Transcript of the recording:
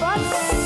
Bye.